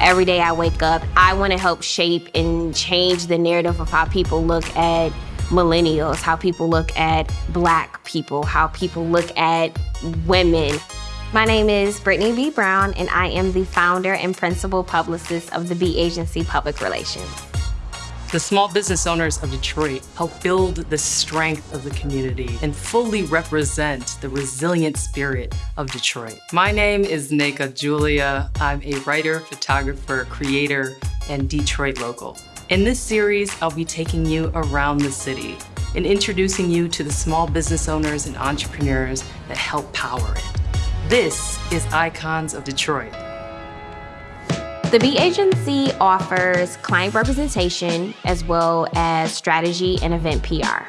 Every day I wake up, I want to help shape and change the narrative of how people look at millennials, how people look at black people, how people look at women. My name is Brittany B. Brown, and I am the founder and principal publicist of the B Agency Public Relations. The small business owners of Detroit help build the strength of the community and fully represent the resilient spirit of Detroit. My name is Neka Julia. I'm a writer, photographer, creator, and Detroit local. In this series, I'll be taking you around the city and introducing you to the small business owners and entrepreneurs that help power it. This is Icons of Detroit. The B Agency offers client representation as well as strategy and event PR.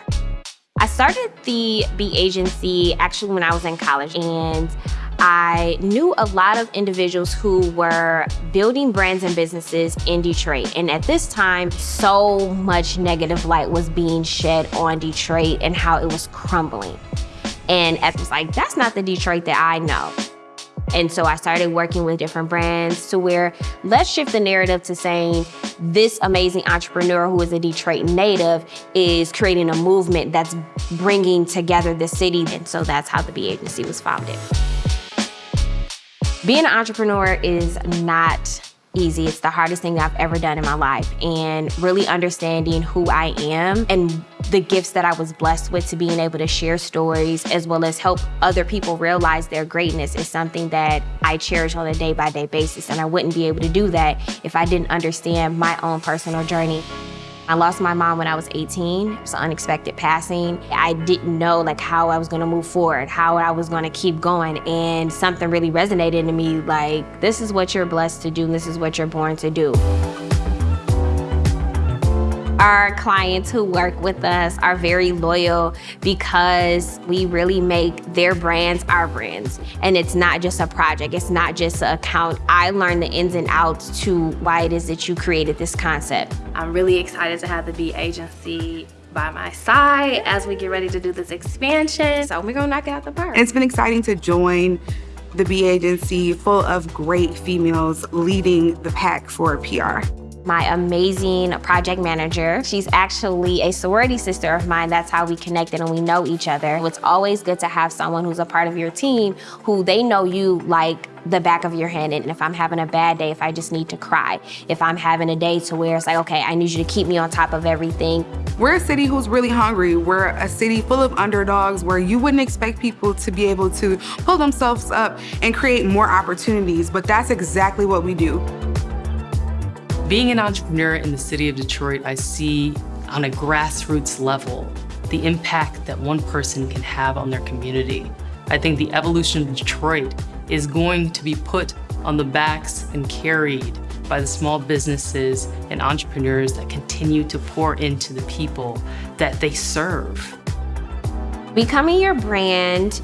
I started the B Agency actually when I was in college and I knew a lot of individuals who were building brands and businesses in Detroit. And at this time, so much negative light was being shed on Detroit and how it was crumbling. And I was like, that's not the Detroit that I know. And so I started working with different brands to where let's shift the narrative to saying this amazing entrepreneur who is a Detroit native is creating a movement that's bringing together the city. And so that's how the B Agency was founded. Being an entrepreneur is not easy. It's the hardest thing I've ever done in my life. And really understanding who I am and the gifts that I was blessed with to being able to share stories as well as help other people realize their greatness is something that I cherish on a day by day basis. And I wouldn't be able to do that if I didn't understand my own personal journey. I lost my mom when I was 18. It was an unexpected passing. I didn't know like how I was gonna move forward, how I was gonna keep going. And something really resonated in me like, this is what you're blessed to do, this is what you're born to do. Our clients who work with us are very loyal because we really make their brands our brands. And it's not just a project, it's not just an account. I learned the ins and outs to why it is that you created this concept. I'm really excited to have the B agency by my side as we get ready to do this expansion. So we're gonna knock it out the park. It's been exciting to join the B agency full of great females leading the pack for PR my amazing project manager. She's actually a sorority sister of mine. That's how we connected and we know each other. It's always good to have someone who's a part of your team who they know you like the back of your hand. And if I'm having a bad day, if I just need to cry, if I'm having a day to where it's like, okay, I need you to keep me on top of everything. We're a city who's really hungry. We're a city full of underdogs where you wouldn't expect people to be able to pull themselves up and create more opportunities, but that's exactly what we do. Being an entrepreneur in the city of Detroit, I see on a grassroots level the impact that one person can have on their community. I think the evolution of Detroit is going to be put on the backs and carried by the small businesses and entrepreneurs that continue to pour into the people that they serve. Becoming your brand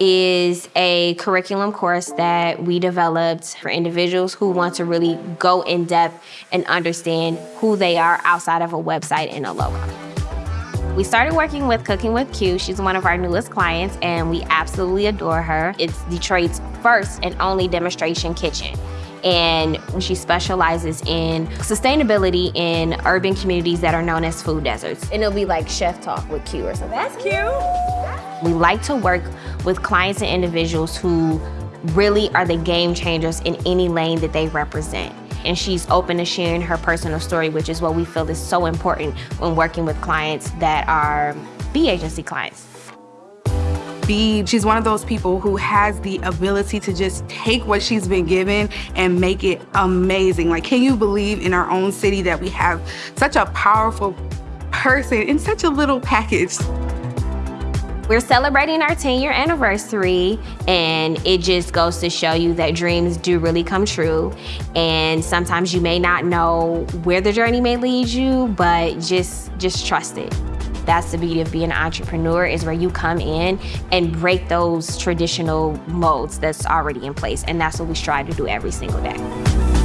is a curriculum course that we developed for individuals who want to really go in depth and understand who they are outside of a website and a logo. We started working with Cooking with Q. She's one of our newest clients and we absolutely adore her. It's Detroit's first and only demonstration kitchen and she specializes in sustainability in urban communities that are known as food deserts. And it'll be like chef talk with Q or something. That's cute. We like to work with clients and individuals who really are the game changers in any lane that they represent. And she's open to sharing her personal story, which is what we feel is so important when working with clients that are B agency clients B, she's one of those people who has the ability to just take what she's been given and make it amazing. Like, can you believe in our own city that we have such a powerful person in such a little package? We're celebrating our 10 year anniversary and it just goes to show you that dreams do really come true. And sometimes you may not know where the journey may lead you, but just, just trust it. That's the beauty of being an entrepreneur is where you come in and break those traditional modes that's already in place. And that's what we strive to do every single day.